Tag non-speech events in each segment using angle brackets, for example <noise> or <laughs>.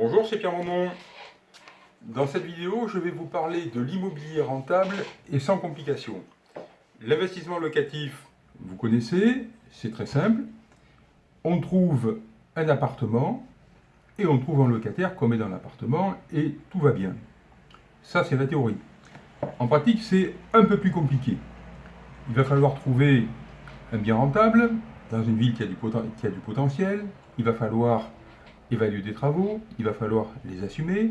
Bonjour, c'est Pierre Momon. Dans cette vidéo, je vais vous parler de l'immobilier rentable et sans complications. L'investissement locatif, vous connaissez, c'est très simple. On trouve un appartement et on trouve un locataire comme est dans l'appartement et tout va bien. Ça, c'est la théorie. En pratique, c'est un peu plus compliqué. Il va falloir trouver un bien rentable dans une ville a du, qui a du potentiel. Il va falloir évaluer des travaux, il va falloir les assumer,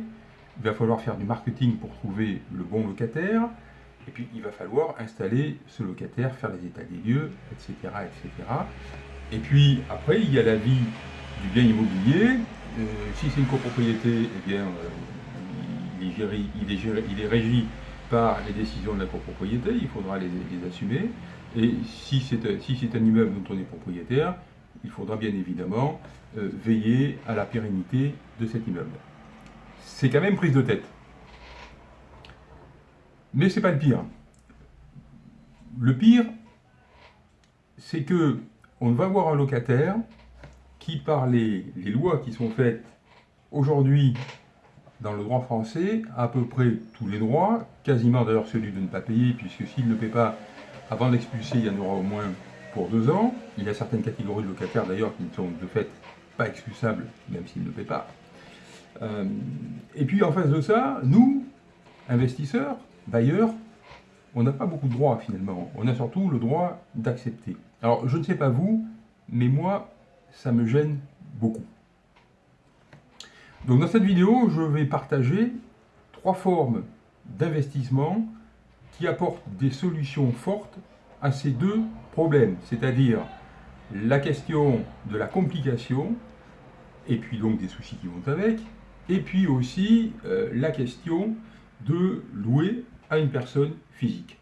il va falloir faire du marketing pour trouver le bon locataire, et puis il va falloir installer ce locataire, faire les états des lieux, etc. etc. Et puis après, il y a la vie du bien immobilier. Euh, si c'est une copropriété, eh euh, il, est régi par les décisions de la copropriété, il faudra les, assumer. Et si c'est un immeuble dont on est propriétaire, il faudra bien évidemment euh, veiller à la pérennité de cet immeuble. C'est quand même prise de tête. Mais c'est pas le pire. Le pire, c'est que on va avoir un locataire qui, par les, les lois qui sont faites aujourd'hui dans le droit français, a à peu près tous les droits, quasiment d'ailleurs celui de ne pas payer, puisque s'il ne paie pas avant d'expulser, il y en aura au moins pour deux ans. Il y a certaines catégories de locataires d'ailleurs qui ne sont de fait pas expulsables, même s'ils ne paient pas. Euh, et puis en face de ça, nous, investisseurs, bailleurs, on n'a pas beaucoup de droits finalement. On a surtout le droit d'accepter. Alors je ne sais pas vous, mais moi, ça me gêne beaucoup. Donc dans cette vidéo, je vais partager trois formes d'investissement qui apportent des solutions fortes à ces deux problèmes, c'est-à-dire la question de la complication, et puis donc des soucis qui vont avec, et puis aussi euh, la question de louer à une personne physique.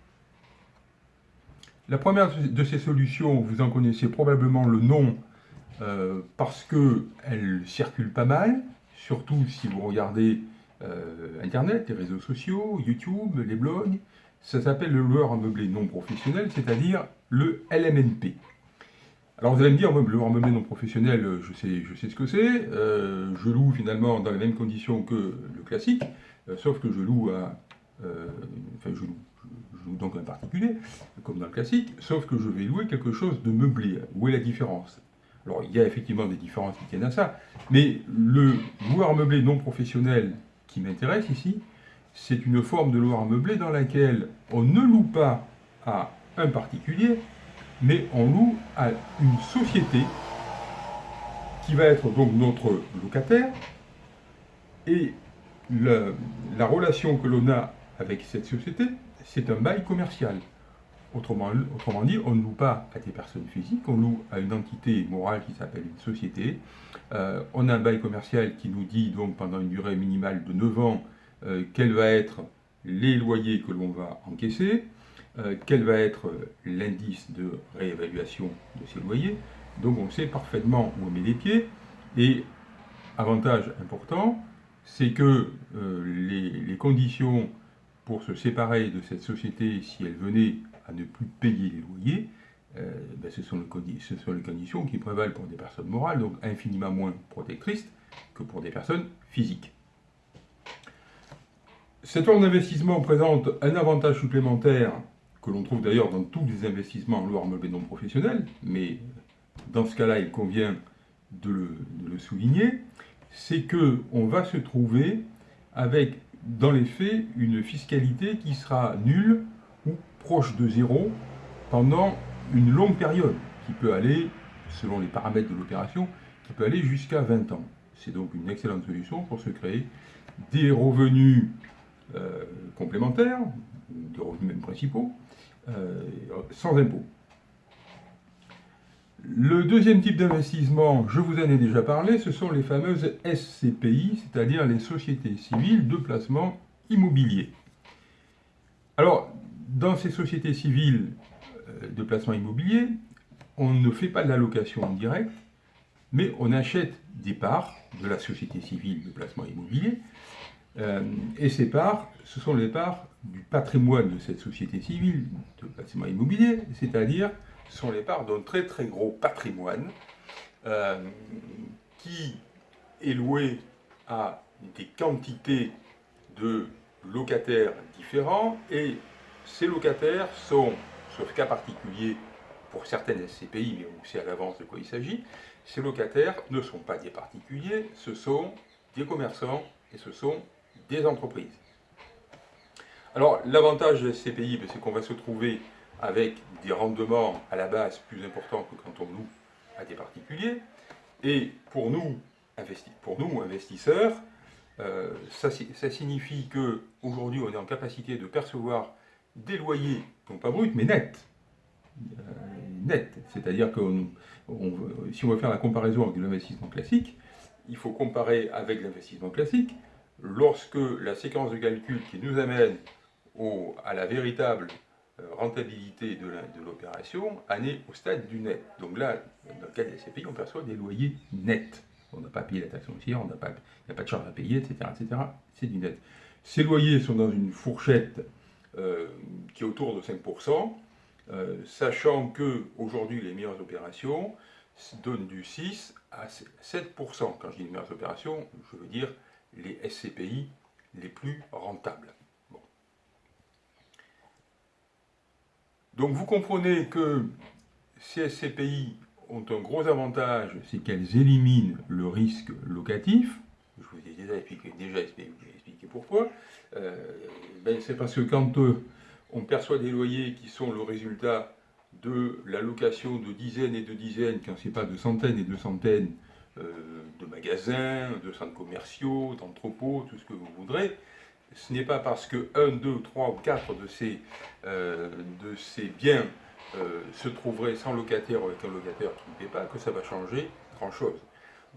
La première de ces solutions, vous en connaissez probablement le nom euh, parce qu'elle circule pas mal, surtout si vous regardez euh, Internet, les réseaux sociaux, YouTube, les blogs, ça s'appelle le loueur meublé non professionnel, c'est-à-dire le LMNP. Alors vous allez me dire, le loueur meublé non professionnel, je sais, je sais ce que c'est, euh, je loue finalement dans les mêmes conditions que le classique, euh, sauf que je loue à... Euh, enfin, je loue, je loue donc un particulier, comme dans le classique, sauf que je vais louer quelque chose de meublé. Où est la différence? Alors il y a effectivement des différences qui tiennent à ça, mais le loueur meublé non professionnel qui m'intéresse ici, c'est une forme de loi meublé dans laquelle on ne loue pas à un particulier, mais on loue à une société qui va être donc notre locataire, et la relation que l'on a avec cette société, c'est un bail commercial. Autrement, dit, on ne loue pas à des personnes physiques, on loue à une entité morale qui s'appelle une société. Euh, on a un bail commercial qui nous dit donc pendant une durée minimale de 9 ans euh, quel va être les loyers que l'on va encaisser, euh, quel va être l'indice de réévaluation de ces loyers? Donc on sait parfaitement où on met les pieds. Et avantage important, c'est que euh, les, conditions pour se séparer de cette société, si elle venait à ne plus payer les loyers, ben, ce, sont les, ce, sont les, conditions qui prévalent pour des personnes morales, donc infiniment moins protectrices que pour des personnes physiques. Cette forme d'investissement présente un avantage supplémentaire que l'on trouve d'ailleurs dans tous les investissements en loi meublé non professionnel, mais dans ce cas-là, il convient de le, souligner, c'est qu'on va se trouver avec, dans les faits, une fiscalité qui sera nulle ou proche de zéro pendant une longue période, qui peut aller, selon les paramètres de l'opération, qui peut aller jusqu'à 20 ans. C'est donc une excellente solution pour se créer des revenus euh, complémentaires, des revenus même principaux, euh, sans impôt. Le deuxième type d'investissement, je vous en ai déjà parlé, ce sont les fameuses SCPI, c'est-à-dire les sociétés civiles de placement immobilier. Alors, dans ces sociétés civiles euh, de placement immobilier, on ne fait pas de la location directe, mais on achète des parts de la société civile de placement immobilier euh, et ces parts, ce sont les parts du patrimoine de cette société civile de placement immobilier, c'est-à-dire ce sont les parts d'un très très gros patrimoine euh, qui est loué à des quantités de locataires différents et ces locataires sont, sauf cas particulier pour certaines SCPI, mais on sait à l'avance de quoi il s'agit, ces locataires ne sont pas des particuliers, ce sont des commerçants et ce sont des entreprises. Alors l'avantage de SCPI, ben, c'est qu'on va se trouver avec des rendements à la base plus importants que quand on loue à des particuliers. Et pour nous, investisseurs, euh, ça, signifie qu'aujourd'hui, on est en capacité de percevoir des loyers, non pas bruts, mais nets. Euh, nets. C'est-à-dire que si on veut faire la comparaison avec l'investissement classique, il faut comparer avec l'investissement classique lorsque la séquence de calcul qui nous amène à la véritable euh, rentabilité de l'opération en est au stade du net. Donc là, dans le cas des SCPI, on perçoit des loyers nets on n'a pas payé la taxe foncière, il n'y a pas de charge à payer, etc. C'est du net. Ces loyers sont dans une fourchette euh, qui est autour de 5%, euh, sachant que aujourd'hui les meilleures opérations donnent du 6 à 7%. Quand je dis les meilleures opérations, je veux dire les SCPI les plus rentables. Donc vous comprenez que ces SCPI ont un gros avantage, c'est qu'elles éliminent le risque locatif. Je vous ai déjà expliqué, pourquoi. Euh, ben, c'est parce que quand euh, on perçoit des loyers qui sont le résultat de la location de dizaines et de dizaines, quand ce n'est pas de centaines et de centaines de magasins, de centres commerciaux, d'entrepôts, tout ce que vous voudrez, ce n'est pas parce que 1, 2, 3 ou 4 de ces, de ces biens euh, se trouverait sans locataire ou avec un locataire qui ne paie pas, que ça va changer grand-chose.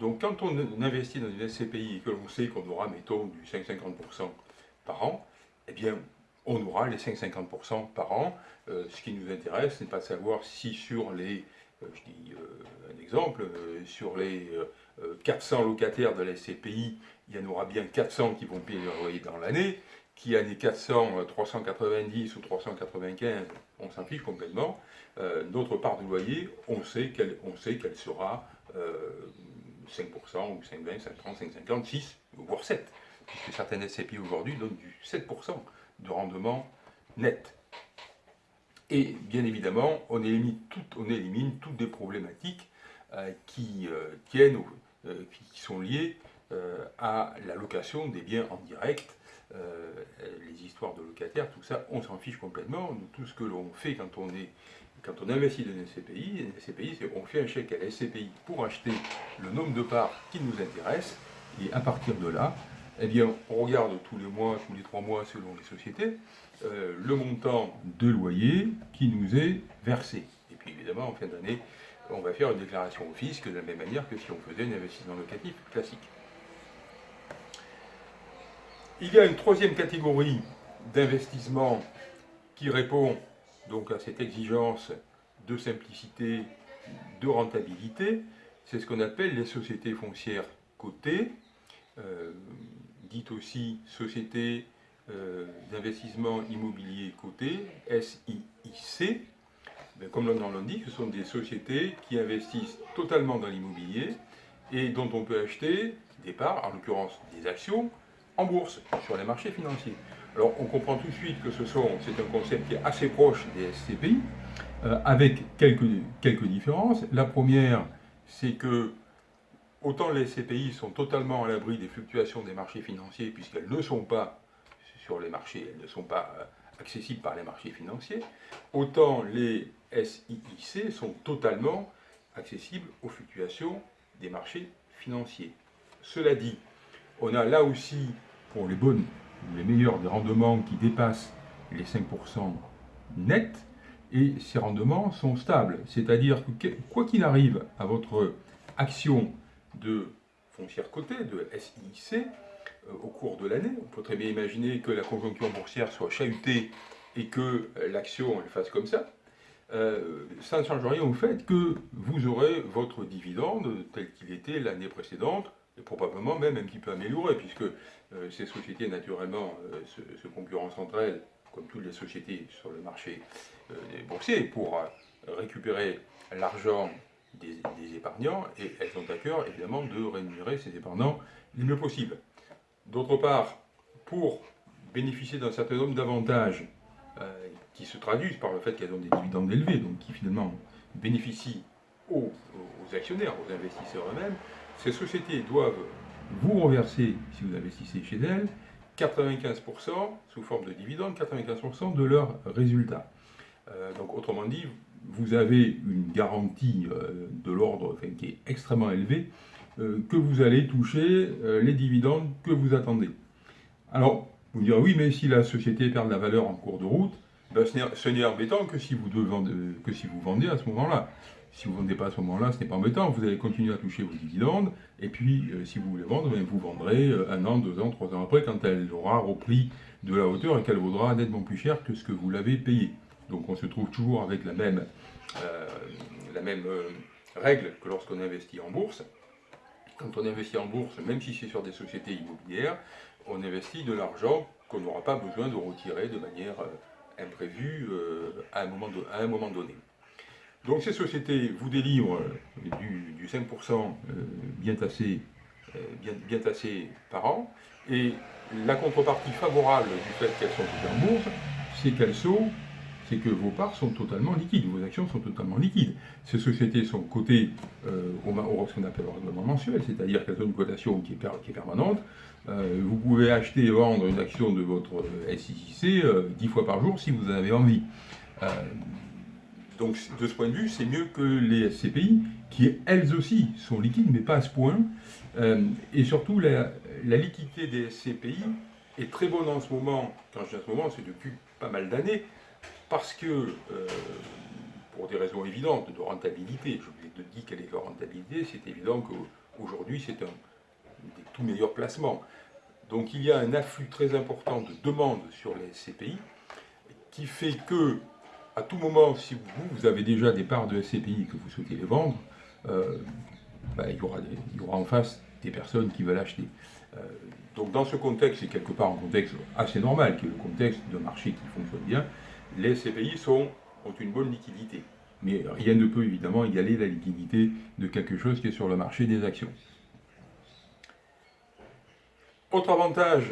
Donc quand on investit dans une SCPI et que l'on sait qu'on aura, mettons, du 5-50% par an, eh bien, on aura les 5-50% par an. Euh, ce qui nous intéresse, ce n'est pas de savoir si sur les, euh, je dis un exemple, sur les 400 locataires de la SCPI, il y en aura bien 400 qui vont payer leur loyer dans l'année, qui année 400, 390 ou 395, on s'en fiche complètement. Euh, notre part de loyer, on sait qu'elle sera 5% euh, ou 5,20, 5,30, 5,50, 6, voire 7, puisque certaines SCPI aujourd'hui donnent du 7% de rendement net. Et bien évidemment, on élimine, on élimine toutes des problématiques euh, qui tiennent, qui sont liées à la location des biens en direct euh, les histoires de locataires, tout ça, on s'en fiche complètement. tout ce que l'on fait quand on est quand on investit dans une SCPI, une SCPI, c'est on fait un chèque à la SCPI pour acheter le nombre de parts qui nous intéresse, et à partir de là, eh bien, on regarde tous les mois, tous les trois mois, selon les sociétés, euh, le montant de loyer qui nous est versé. Et puis évidemment, en fin d'année, on va faire une déclaration au fisc de la même manière que si on faisait un investissement locatif classique. Il y a une troisième catégorie d'investissement qui répond donc à cette exigence de simplicité, de rentabilité. C'est ce qu'on appelle les sociétés foncières cotées, euh, dites aussi sociétés euh, d'investissement immobilier cotées, SIIC. Ben, comme le nom l'indique, ce sont des sociétés qui investissent totalement dans l'immobilier et dont on peut acheter des parts, en l'occurrence des actions, en bourse, sur les marchés financiers. Alors on comprend tout de suite que ce sont, c'est un concept qui est assez proche des SCPI, euh, avec quelques, quelques différences. La première, c'est que autant les SCPI sont totalement à l'abri des fluctuations des marchés financiers, puisqu'elles ne sont pas sur les marchés, elles ne sont pas euh, accessibles par les marchés financiers, autant les SIIC sont totalement accessibles aux fluctuations des marchés financiers. Cela dit, on a là aussi pour les bonnes, les meilleurs des rendements qui dépassent les 5% net, et ces rendements sont stables. C'est-à-dire que quoi qu'il arrive à votre action de foncière cotée, de SIC, euh, au cours de l'année, on peut très bien imaginer que la conjoncture boursière soit chahutée et que l'action elle fasse comme ça, euh, ça ne change rien au fait que vous aurez votre dividende tel qu'il était l'année précédente, et probablement même un petit peu amélioré, puisque euh, ces sociétés, naturellement, euh, se, concurrencent entre elles, comme toutes les sociétés sur le marché euh, boursier, pour récupérer l'argent des, épargnants et elles ont à cœur évidemment de rémunérer ces épargnants le mieux possible. D'autre part, pour bénéficier d'un certain nombre d'avantages euh, qui se traduisent par le fait qu'elles ont des dividendes élevés, donc qui finalement bénéficient aux, actionnaires, aux investisseurs eux-mêmes, ces sociétés doivent vous reverser, si vous investissez chez elles, 95% sous forme de dividendes, 95% de leurs résultats. Euh, donc autrement dit, vous avez une garantie euh, de l'ordre qui est extrêmement élevée, euh, que vous allez toucher les dividendes que vous attendez. Alors, vous me direz, oui, mais si la société perd de la valeur en cours de route, ben, ce n'est embêtant que si, vous devez, que si vous vendez à ce moment-là. Si vous ne vendez pas à ce moment-là, ce n'est pas embêtant, vous allez continuer à toucher vos dividendes, et puis si vous voulez vendre, ben, vous vendrez un an, deux ans, trois ans après, quand elle aura repris de la hauteur et qu'elle vaudra nettement plus cher que ce que vous l'avez payé. Donc on se trouve toujours avec la même, euh, euh, règle que lorsqu'on investit en bourse. Quand on investit en bourse, même si c'est sur des sociétés immobilières, on investit de l'argent qu'on n'aura pas besoin de retirer de manière euh, imprévue à, un moment donné. Donc ces sociétés vous délivrent du, 5% bien tassé, par an, et la contrepartie favorable du fait qu'elles sont en bourse, c'est qu'elles sont c'est que vos parts sont totalement liquides, vos actions sont totalement liquides. Ces sociétés sont cotées euh, au, au, ce qu'on appelle le règlement mensuel, c'est-à-dire qu'elles ont une cotation qui est, permanente. Euh, vous pouvez acheter et vendre une action de votre SIC euh, dix fois par jour si vous en avez envie. donc de ce point de vue, c'est mieux que les SCPI, qui elles aussi sont liquides, mais pas à ce point. et surtout, la, la liquidité des SCPI est très bonne en ce moment, quand je dis en ce moment, c'est depuis pas mal d'années, parce que, euh, pour des raisons évidentes de rentabilité, je vous ai dit quelle est leur rentabilité, c'est évident qu'aujourd'hui c'est un des tout meilleurs placements. Donc il y a un afflux très important de demandes sur les SCPI qui fait que, à tout moment, si vous, avez déjà des parts de SCPI que vous souhaitez les vendre, euh, ben, il, y aura il, y aura en face des personnes qui veulent acheter. Euh, donc dans ce contexte, c'est quelque part un contexte assez normal, qui est le contexte d'un marché qui fonctionne bien, les SCPI sont, ont une bonne liquidité. Mais rien ne peut évidemment égaler la liquidité de quelque chose qui est sur le marché des actions. Autre avantage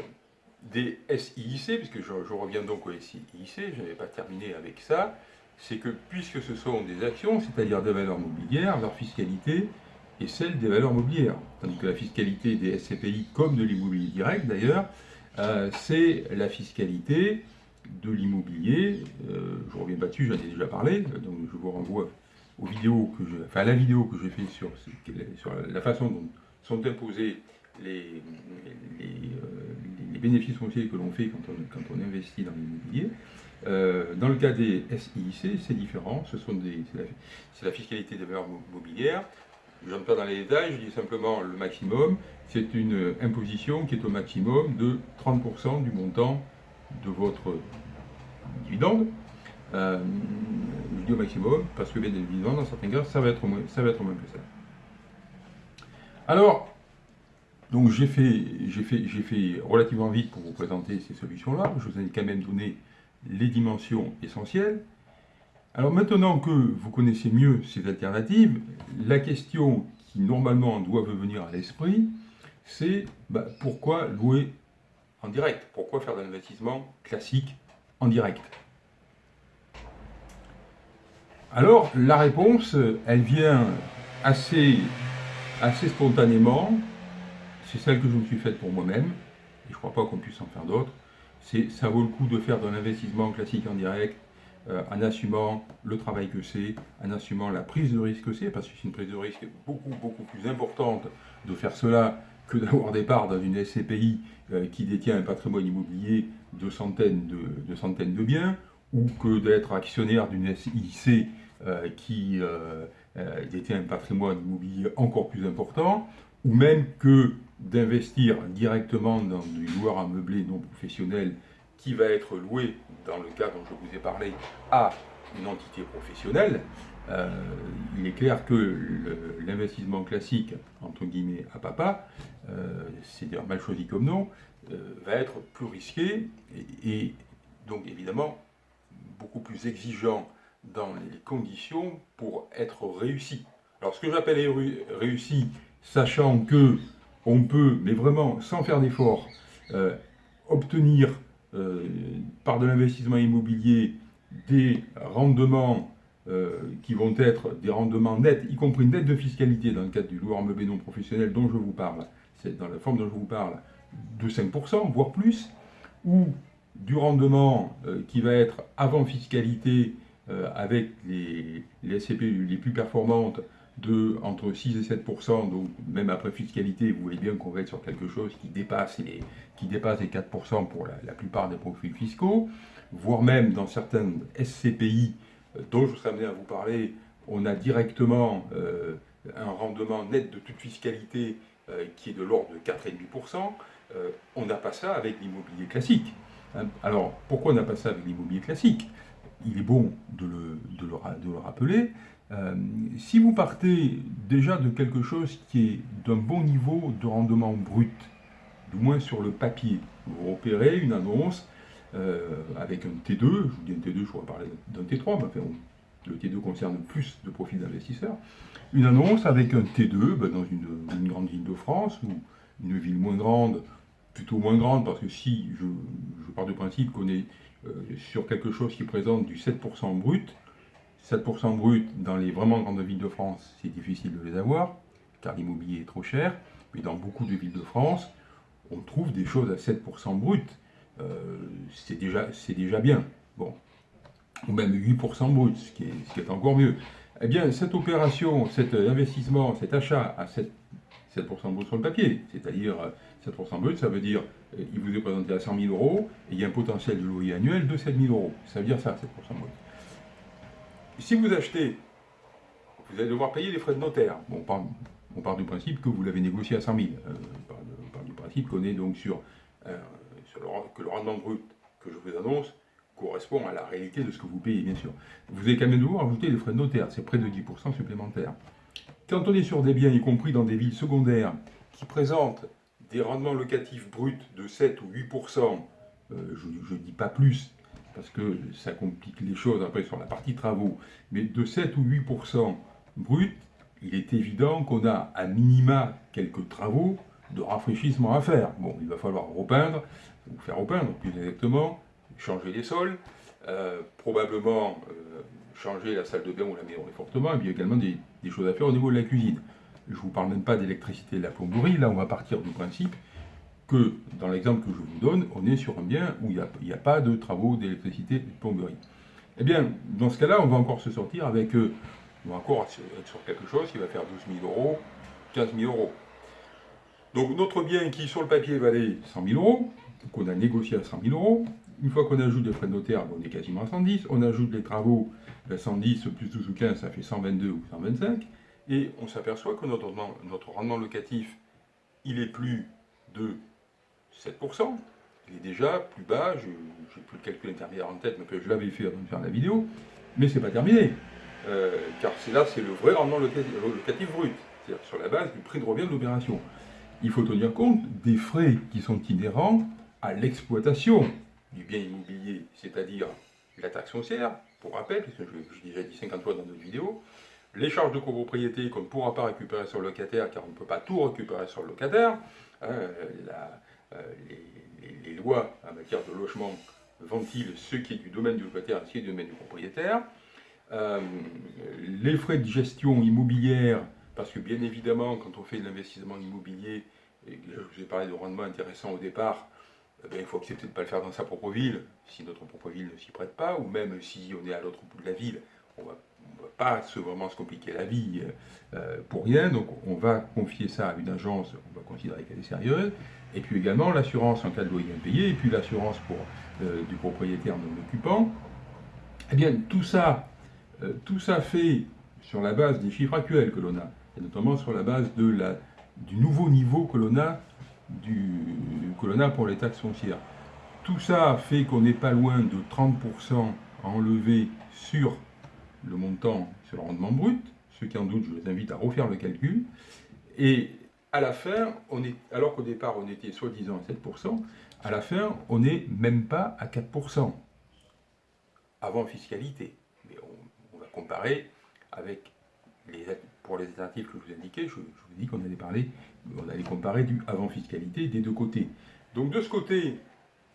des SIIC, puisque je, reviens donc au SIIC, je n'avais pas terminé avec ça, c'est que puisque ce sont des actions, c'est-à-dire des valeurs mobilières, leur fiscalité est celle des valeurs mobilières. Tandis que la fiscalité des SCPI, comme de l'immobilier direct d'ailleurs, euh, c'est la fiscalité de l'immobilier. Euh, je reviens pas dessus, j'en ai déjà parlé, donc je vous renvoie aux vidéos que enfin à la vidéo que j'ai fait sur, la façon dont sont imposés les, les, euh, bénéfices fonciers que l'on fait quand on, quand on investit dans l'immobilier. Euh, dans le cas des SIIC, c'est différent, ce sont des, c'est la, fiscalité des valeurs mobilières. Je n'entre pas dans les détails, je dis simplement le maximum. C'est une imposition qui est au maximum de 30% du montant de votre dividende, euh, je dis au maximum, parce que bien évidemment, dans certains cas, ça va être moins, ça va être moins que ça. Alors, donc j'ai fait, fait, fait relativement vite pour vous présenter ces solutions-là. Je vous ai quand même donné les dimensions essentielles. Alors maintenant que vous connaissez mieux ces alternatives, la question qui normalement doit venir à l'esprit, c'est bah, pourquoi louer en direct. Pourquoi faire de l'investissement classique en direct? Alors, la réponse, elle vient assez, assez spontanément. C'est celle que je me suis faite pour moi-même, et je crois pas qu'on puisse en faire d'autres. C'est ça vaut le coup de faire de l'investissement classique en direct, euh, en assumant le travail que c'est, en assumant la prise de risque que c'est, parce que c'est une prise de risque beaucoup, beaucoup plus importante de faire cela que d'avoir des parts dans une SCPI euh, qui détient un patrimoine immobilier de centaines de, centaines de biens, ou que d'être actionnaire d'une SIC euh, qui euh, détient un patrimoine immobilier encore plus important, ou même que d'investir directement dans du loueur à non professionnel qui va être loué, dans le cas dont je vous ai parlé, à une entité professionnelle, euh, il est clair que l'investissement classique, entre guillemets, à papa, euh, c'est dire mal choisi comme nom, euh, va être plus risqué et, donc évidemment beaucoup plus exigeant dans les conditions pour être réussi. Alors ce que j'appelle réussi, sachant que on peut, mais vraiment sans faire d'effort, euh, obtenir par de l'investissement immobilier des rendements euh, qui vont être des rendements nets, y compris dette de fiscalité dans le cadre du loueur meublé non professionnel dont je vous parle, c'est dans la forme dont je vous parle, de 5%, voire plus, ou du rendement qui va être avant fiscalité avec les, les SCP les plus performantes de entre 6 et 7 donc même après fiscalité, vous voyez bien qu'on va être sur quelque chose qui dépasse les, qui dépasse les 4% pour la, plupart des profils fiscaux, voire même dans certaines SCPI euh, dont je serai amené à vous parler, on a directement euh, un rendement net de toute fiscalité euh, qui est de l'ordre de 4,5%. on n'a pas ça avec l'immobilier classique. Hein. Alors, pourquoi on n'a pas ça avec l'immobilier classique? Il est bon de le, de le rappeler, si vous partez déjà de quelque chose qui est d'un bon niveau de rendement brut, du moins sur le papier, vous repérez une annonce avec un T2, je vous dis un T2, je pourrais parler d'un T3, mais le T2 concerne plus de profils d'investisseurs, une annonce avec un T2 ben, dans une, grande ville de France ou une ville moins grande, plutôt moins grande, parce que si je, je pars du principe qu'on est euh, sur quelque chose qui présente du 7% brut, 7% brut dans les vraiment grandes villes de France, c'est difficile de les avoir, car l'immobilier est trop cher. Mais dans beaucoup de villes de France, on trouve des choses à 7% brut. Euh, c'est déjà, bien. Bon. Ou même 8% brut, ce qui, est, encore mieux. Eh bien, cette opération, cet investissement, cet achat à 7, 7% brut sur le papier, c'est-à-dire 7% brut, ça veut dire euh, il vous est présenté à 100 000 euros et il y a un potentiel de loyer annuel de 7 000 euros. Ça veut dire ça, 7% brut. Si vous achetez, vous allez devoir payer les frais de notaire. Bon, on, part, du principe que vous l'avez négocié à 100 000. Euh, on, part, du principe qu'on est donc sur, euh, que le rendement brut que je vous annonce correspond à la réalité de ce que vous payez, bien sûr. Vous allez quand même devoir ajouter les frais de notaire, c'est près de 10% supplémentaires. Quand on est sur des biens, y compris dans des villes secondaires, qui présentent des rendements locatifs bruts de 7 ou 8%, euh, je ne dis pas plus, parce que ça complique les choses après sur la partie travaux, mais de 7 ou 8% brut, il est évident qu'on a à minima quelques travaux de rafraîchissement à faire. Bon, il va falloir repeindre, ou faire repeindre plus exactement, changer les sols, euh, probablement euh, changer la salle de bain ou la maison fortement, et puis également des, choses à faire au niveau de la cuisine. Je ne vous parle même pas d'électricité et de la plomberie, là on va partir du principe que, dans l'exemple que je vous donne, on est sur un bien où il n'y a, pas de travaux d'électricité et de plomberie. Eh bien, dans ce cas-là, on va encore se sortir avec, euh, on va encore être sur quelque chose qui va faire 12 000 euros, 15 000 euros. Donc notre bien qui, sur le papier, valait 100 000 euros, qu'on a négocié à 100 000 euros, une fois qu'on ajoute les frais de notaire, on est quasiment à 110, on ajoute les travaux, 110 ben, plus 12 ou 15, ça fait 122 ou 125, et on s'aperçoit que notre, rendement locatif, il est plus de 7%. Il est déjà plus bas, je n'ai plus le calcul intermédiaire en tête, mais je l'avais fait avant de faire la vidéo, mais c'est pas terminé. Euh, car c'est là, c'est le vrai rendement locatif, brut, c'est-à-dire sur la base du prix de revient de l'opération. Il faut tenir compte des frais qui sont inhérents à l'exploitation du bien immobilier, c'est-à-dire la taxe foncière, pour rappel, puisque je, l'ai déjà dit 50 fois dans notre vidéo, les charges de copropriété qu'on ne pourra pas récupérer sur le locataire, car on ne peut pas tout récupérer sur le locataire, hein, euh, les, lois en matière de logement ventilent ce qui est du domaine du locataire et ce qui est du domaine du propriétaire. Euh, les frais de gestion immobilière, parce que bien évidemment, quand on fait de l'investissement immobilier, et je vous ai parlé de rendement intéressant au départ, eh il faut accepter de ne pas le faire dans sa propre ville, si notre propre ville ne s'y prête pas, ou même si on est à l'autre bout de la ville, on ne va pas se, vraiment se compliquer la vie euh, pour rien, donc on va confier ça à une agence, on va considérer qu'elle est sérieuse, et puis également l'assurance en cas de loyer impayé, et puis l'assurance pour euh, du propriétaire non occupant. Eh bien, tout ça, euh, tout ça fait sur la base des chiffres actuels que l'on a, et notamment sur la base du nouveau niveau que l'on a, du, pour les taxes foncières. Tout ça fait qu'on n'est pas loin de 30% à sur le montant sur le rendement brut. Ceux qui en doutent, je les invite à refaire le calcul. Et à la fin, on est, alors qu'au départ on était soi-disant à 7%, à la fin on n'est même pas à 4% avant fiscalité. Mais on, va comparer avec les, pour les alternatives que je vous indiquais, je, vous dis qu'on allait parler, on allait comparer du avant fiscalité des deux côtés. Donc de ce côté,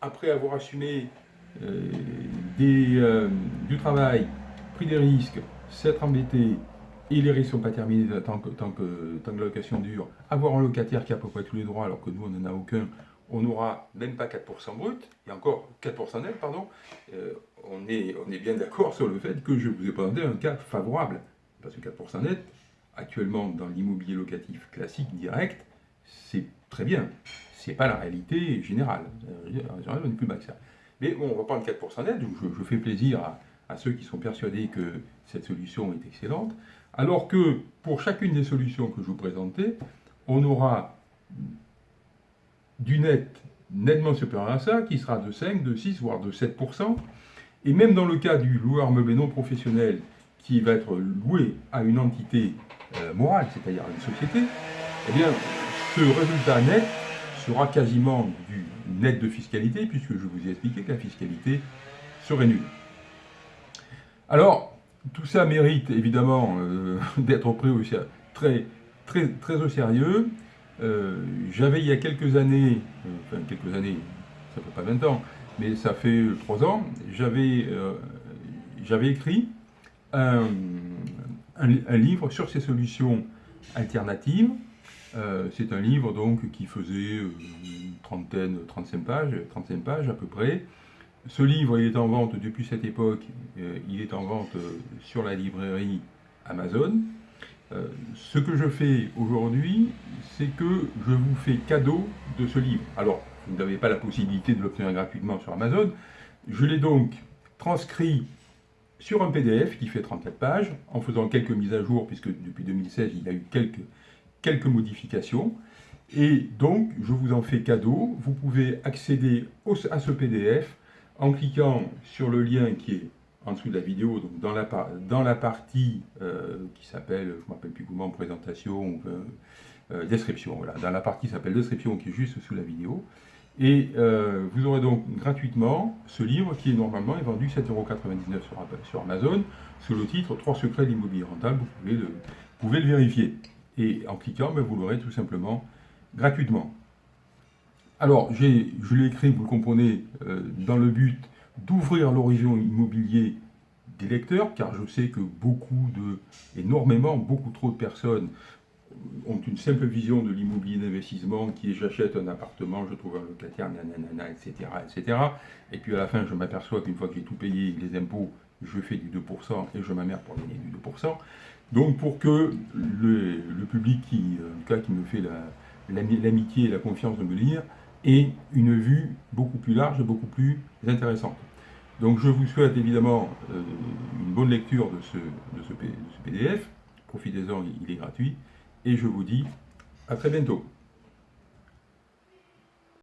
après avoir assumé euh, euh, du travail, pris des risques, s'être embêté, et les risques ne sont pas terminés tant que, tant, que, tant que la location dure, avoir un locataire qui a à peu près tous les droits alors que nous on n'en a aucun, on n'aura même pas 4% brut, et encore 4% net, pardon, euh, on, est, on est bien d'accord sur le fait que je vous ai présenté un cas favorable, parce que 4% net, actuellement dans l'immobilier locatif classique direct, c'est très bien. Ce n'est pas la réalité générale. En général, on n'est plus bas que ça. Mais bon, on va prendre 4% net, je, je, fais plaisir à, à, ceux qui sont persuadés que cette solution est excellente, alors que pour chacune des solutions que je vous présentais, on aura du net nettement supérieur à ça, qui sera de 5, de 6, voire de 7%. Et même dans le cas du loueur meublé non professionnel, qui va être loué à une entité euh, c'est-à-dire une société, eh bien, ce résultat net sera quasiment du net de fiscalité, puisque je vous ai expliqué que la fiscalité serait nulle. Alors, tout ça mérite évidemment euh, <laughs> d'être pris au, très, très, au sérieux. Euh, J'avais il y a quelques années, enfin quelques années, ça fait pas 20 ans, mais ça fait 3 ans, j'avais écrit un, un, livre sur ces solutions alternatives euh, c'est un livre donc qui faisait euh, une trentaine, 35 pages, 35 pages à peu près. Ce livre, il est en vente depuis cette époque, euh, il est en vente sur la librairie Amazon. ce que je fais aujourd'hui, c'est que je vous fais cadeau de ce livre. Alors, vous n'avez pas la possibilité de l'obtenir gratuitement sur Amazon. Je l'ai donc transcrit sur un PDF qui fait 34 pages, en faisant quelques mises à jour, puisque depuis 2016, il y a eu quelques quelques modifications. Et donc, je vous en fais cadeau. Vous pouvez accéder à ce PDF en cliquant sur le lien qui est en dessous de la vidéo, donc dans la, dans la partie euh, qui s'appelle, je ne me rappelle plus comment, présentation, euh, euh, description, voilà, dans la partie qui s'appelle description qui est juste sous la vidéo. Et euh, vous aurez donc gratuitement ce livre qui est normalement est vendu 7,99€ sur, sur Amazon sous le titre 3 secrets d'immobilier rentable, vous pouvez le, vous pouvez le vérifier et en cliquant, ben, vous l'aurez tout simplement gratuitement. Alors, je l'ai écrit, vous le comprenez, euh, dans le but d'ouvrir l'horizon immobilier des lecteurs, car je sais que beaucoup de, énormément, beaucoup trop de personnes ont une simple vision de l'immobilier d'investissement qui est j'achète un appartement, je trouve un locataire, nanana, etc., etc. Et puis à la fin, je m'aperçois qu'une fois que j'ai tout payé, les impôts, je fais du 2% et je m'amère pour gagner du 2%. Donc pour que le, public qui, en cas, qui me fait l'amitié et la confiance de me lire ait une vue beaucoup plus large et beaucoup plus intéressante. Donc je vous souhaite évidemment euh, une bonne lecture de ce, de ce PDF. Profitez-en, il est gratuit. Et je vous dis à très bientôt.